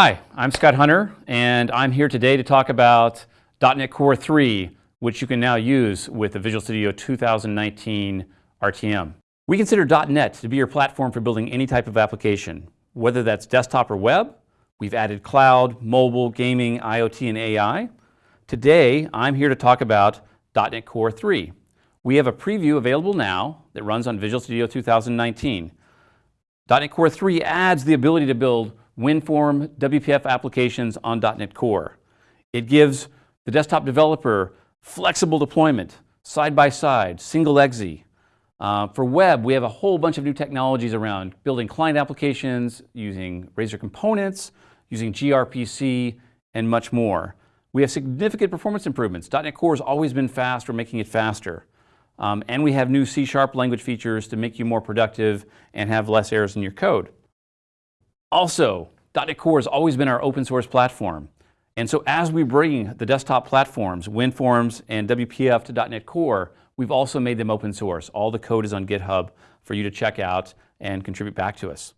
Hi, I'm Scott Hunter, and I'm here today to talk about .NET Core 3, which you can now use with the Visual Studio 2019 RTM. We consider .NET to be your platform for building any type of application, whether that's desktop or web. We've added cloud, mobile, gaming, IoT, and AI. Today, I'm here to talk about .NET Core 3. We have a preview available now that runs on Visual Studio 2019. .NET Core 3 adds the ability to build WinForm WPF applications on .NET Core. It gives the desktop developer flexible deployment, side-by-side, single exe. Uh, for web, we have a whole bunch of new technologies around building client applications, using Razor components, using gRPC, and much more. We have significant performance improvements. .NET Core has always been fast, we're making it faster. Um, and we have new C-sharp language features to make you more productive and have less errors in your code. Also, .NET Core has always been our open source platform. And so as we bring the desktop platforms, WinForms and WPF to .NET Core, we've also made them open source. All the code is on GitHub for you to check out and contribute back to us.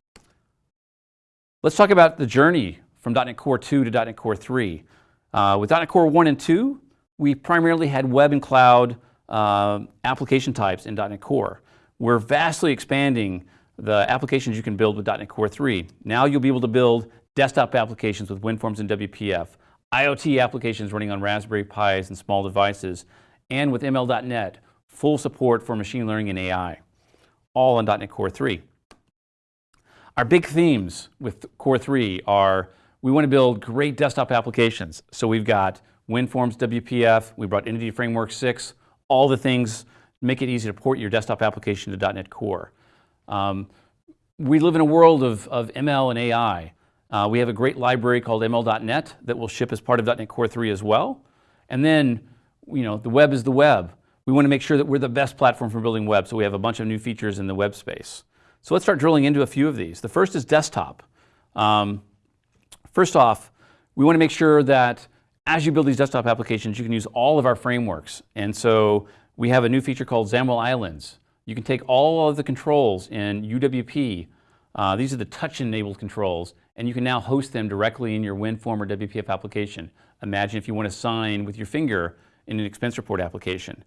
Let's talk about the journey from .NET Core 2 to .NET Core 3. Uh, with .NET Core 1 and 2, we primarily had web and cloud uh, application types in .NET Core. We're vastly expanding the applications you can build with .NET Core 3. Now you'll be able to build desktop applications with WinForms and WPF, IoT applications running on Raspberry Pis and small devices, and with ML.NET, full support for machine learning and AI, all on .NET Core 3. Our big themes with Core 3 are we want to build great desktop applications. So we've got WinForms WPF, we brought Entity Framework 6, all the things make it easy to port your desktop application to .NET Core. Um, we live in a world of, of ML and AI. Uh, we have a great library called ML.NET that will ship as part of .NET Core 3 as well. And then, you know, the web is the web. We want to make sure that we're the best platform for building web, so we have a bunch of new features in the web space. So let's start drilling into a few of these. The first is desktop. Um, first off, we want to make sure that as you build these desktop applications, you can use all of our frameworks. And so we have a new feature called XAML Islands. You can take all of the controls in UWP, uh, these are the touch-enabled controls, and you can now host them directly in your WinForm or WPF application. Imagine if you want to sign with your finger in an expense report application.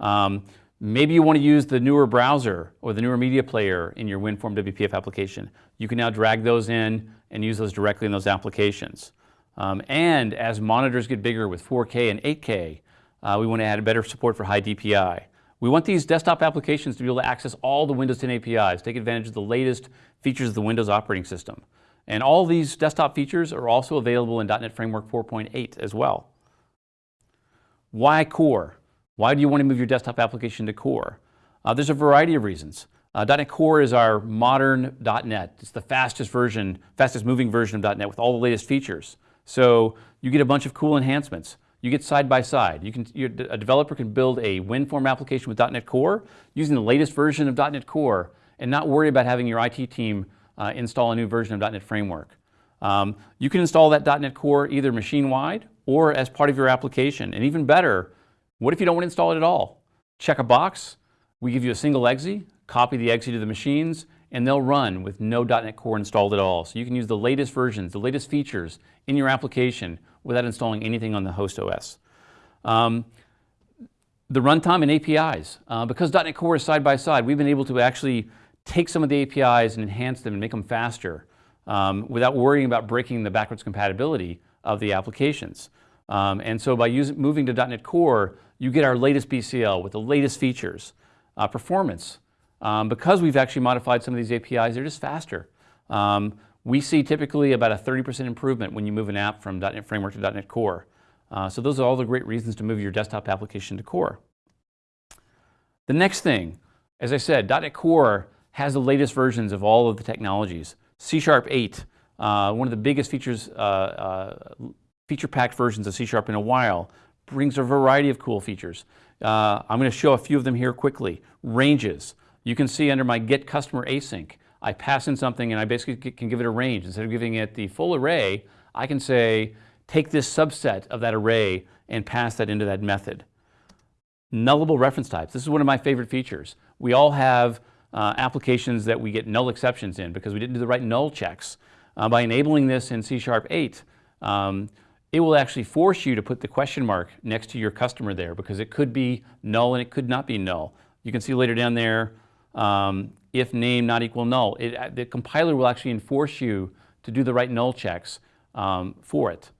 Um, maybe you want to use the newer browser or the newer media player in your WinForm WPF application. You can now drag those in and use those directly in those applications. Um, and as monitors get bigger with 4K and 8K, uh, we want to add better support for high DPI. We want these desktop applications to be able to access all the Windows 10 APIs, take advantage of the latest features of the Windows operating system. And all these desktop features are also available in .NET Framework 4.8 as well. Why Core? Why do you want to move your desktop application to Core? Uh, there's a variety of reasons. Uh, .NET Core is our modern .NET. It's the fastest version, fastest moving version of .NET with all the latest features. So you get a bunch of cool enhancements you get side by side. You can, a developer can build a WinForm application with .NET Core using the latest version of .NET Core and not worry about having your IT team uh, install a new version of .NET Framework. Um, you can install that .NET Core either machine-wide or as part of your application. And even better, what if you don't want to install it at all? Check a box, we give you a single exe, copy the exe to the machines, and they'll run with no .NET Core installed at all. So you can use the latest versions, the latest features in your application without installing anything on the host OS. Um, the runtime and APIs. Uh, because .NET Core is side by side, we've been able to actually take some of the APIs and enhance them and make them faster um, without worrying about breaking the backwards compatibility of the applications. Um, and so by using, moving to .NET Core, you get our latest BCL with the latest features. Uh, performance. Um, because we've actually modified some of these APIs, they're just faster. Um, we see typically about a 30% improvement when you move an app from .NET Framework to .NET Core. Uh, so those are all the great reasons to move your desktop application to Core. The next thing, as I said, .NET Core has the latest versions of all of the technologies. C Sharp 8, uh, one of the biggest features, uh, uh feature-packed versions of C Sharp in a while, brings a variety of cool features. Uh, I'm going to show a few of them here quickly. Ranges. You can see under my get customer async, I pass in something and I basically can give it a range. Instead of giving it the full array, I can say, take this subset of that array and pass that into that method. Nullable reference types. This is one of my favorite features. We all have uh, applications that we get null exceptions in because we didn't do the right null checks. Uh, by enabling this in C Sharp 8, um, it will actually force you to put the question mark next to your customer there because it could be null and it could not be null. You can see later down there, um, if name not equal null. It, uh, the compiler will actually enforce you to do the right null checks um, for it.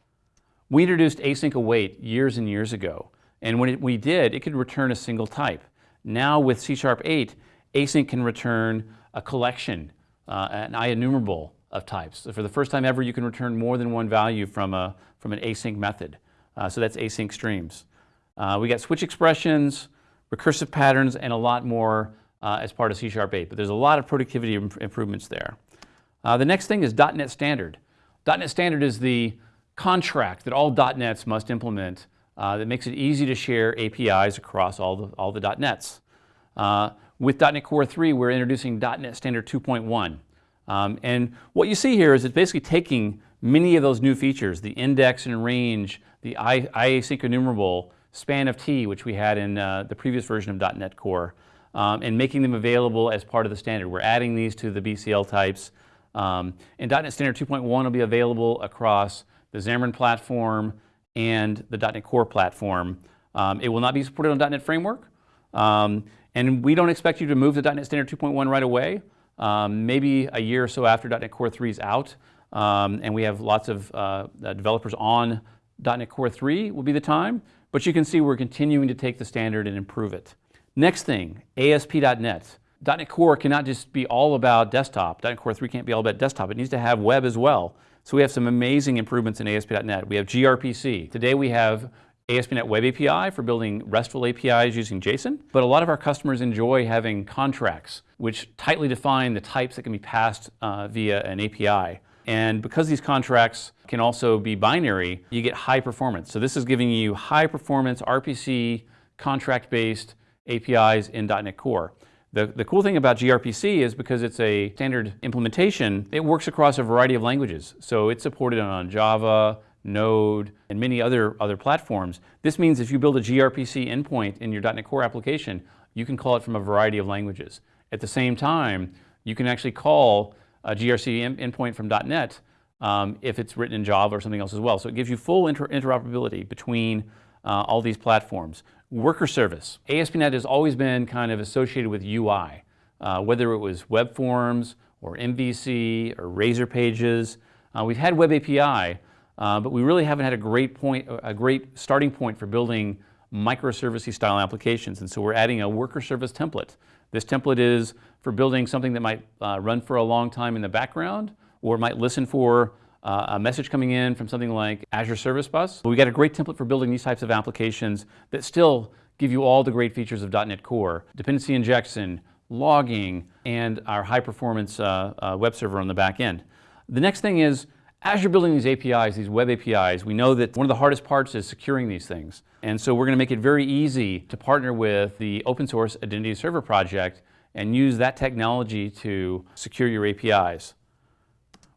We introduced async await years and years ago. And when it, we did, it could return a single type. Now with C Sharp 8, async can return a collection, uh, an IEnumerable of types. So for the first time ever, you can return more than one value from, a, from an async method. Uh, so that's async streams. Uh, we got switch expressions, recursive patterns, and a lot more uh, as part of C Sharp 8. But there's a lot of productivity imp improvements there. Uh, the next thing is .NET Standard. .NET Standard is the contract that all .NETs must implement uh, that makes it easy to share APIs across all the, all the .NETs. Uh, with .NET Core 3, we're introducing .NET Standard 2.1. Um, and what you see here is it's basically taking many of those new features, the index and range, the IAsyncEnumerable, span of t, which we had in uh, the previous version of .NET Core, um, and making them available as part of the standard. We're adding these to the BCL types. Um, and .NET Standard 2.1 will be available across the Xamarin platform and the .NET Core platform. Um, it will not be supported on .NET Framework. Um, and we don't expect you to move to .NET Standard 2.1 right away um, maybe a year or so after .NET Core 3 is out, um, and we have lots of uh, developers on .NET Core 3 will be the time, but you can see we're continuing to take the standard and improve it. Next thing, ASP.NET. .NET Core cannot just be all about desktop. .NET Core 3 can't be all about desktop. It needs to have web as well. So we have some amazing improvements in ASP.NET. We have gRPC. Today we have ASP.NET Web API for building RESTful APIs using JSON, but a lot of our customers enjoy having contracts which tightly define the types that can be passed uh, via an API. And because these contracts can also be binary, you get high performance. So this is giving you high performance RPC contract-based APIs in .NET Core. The, the cool thing about gRPC is because it's a standard implementation, it works across a variety of languages. So it's supported on Java, Node, and many other, other platforms. This means if you build a gRPC endpoint in your .NET Core application, you can call it from a variety of languages. At the same time, you can actually call a gRPC endpoint from .NET um, if it's written in Java or something else as well. So it gives you full inter interoperability between uh, all these platforms. Worker service. ASP.NET has always been kind of associated with UI, uh, whether it was web forms or MVC or Razor pages. Uh, we've had Web API, uh, but we really haven't had a great point, a great starting point for building microservice style applications. And so we're adding a worker service template. This template is for building something that might uh, run for a long time in the background or might listen for uh, a message coming in from something like Azure Service Bus. We got a great template for building these types of applications that still give you all the great features of .NET Core. Dependency injection, logging, and our high performance uh, uh web server on the back end. The next thing is as you're building these APIs, these web APIs, we know that one of the hardest parts is securing these things. And so we're going to make it very easy to partner with the open source Identity Server project and use that technology to secure your APIs.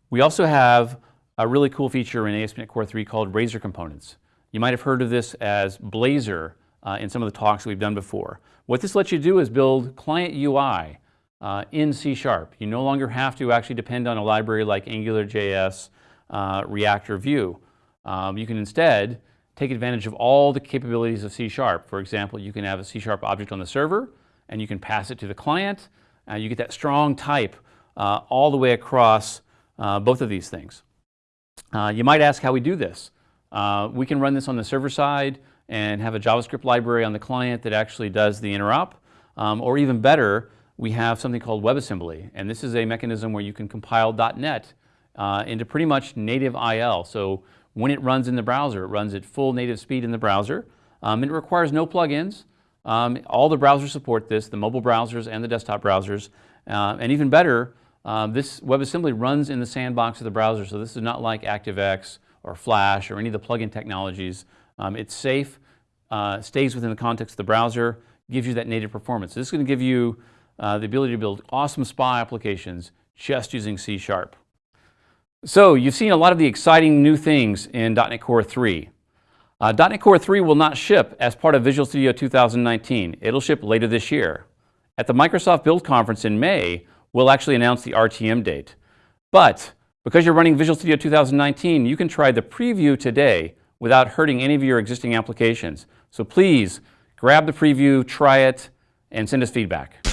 We also have a really cool feature in ASP.NET Core 3 called Razor Components. You might have heard of this as Blazor uh, in some of the talks we've done before. What this lets you do is build client UI uh, in C Sharp. You no longer have to actually depend on a library like AngularJS uh, React or Vue. Um, you can instead take advantage of all the capabilities of C Sharp. For example, you can have a C Sharp object on the server and you can pass it to the client. and you get that strong type uh, all the way across uh, both of these things. Uh, you might ask how we do this. Uh, we can run this on the server side and have a JavaScript library on the client that actually does the interop. Um, or even better, we have something called WebAssembly. And this is a mechanism where you can compile .NET uh, into pretty much native IL. So when it runs in the browser, it runs at full native speed in the browser. Um, it requires no plugins. Um, all the browsers support this, the mobile browsers and the desktop browsers. Uh, and even better, uh, this WebAssembly runs in the sandbox of the browser. So this is not like ActiveX or Flash or any of the plugin technologies. Um, it's safe, uh, stays within the context of the browser, gives you that native performance. This is going to give you uh, the ability to build awesome SPA applications just using C Sharp. So you've seen a lot of the exciting new things in .NET Core 3. Uh, .NET Core 3 will not ship as part of Visual Studio 2019. It'll ship later this year. At the Microsoft Build Conference in May, we'll actually announce the RTM date. But Because you're running Visual Studio 2019, you can try the preview today without hurting any of your existing applications. So please grab the preview, try it, and send us feedback.